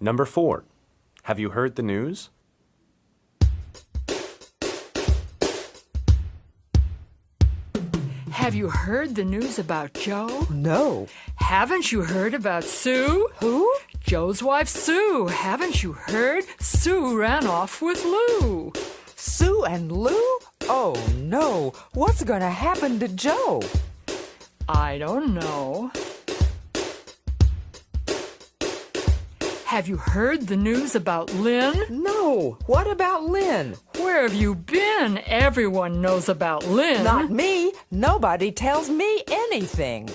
Number four. Have you heard the news? Have you heard the news about Joe? No. Haven't you heard about Sue? Who? Joe's wife, Sue. Haven't you heard? Sue ran off with Lou. Sue and Lou? Oh no. What's gonna happen to Joe? I don't know. Have you heard the news about Lynn? No. What about Lynn? Where have you been? Everyone knows about Lynn. Not me. Nobody tells me anything.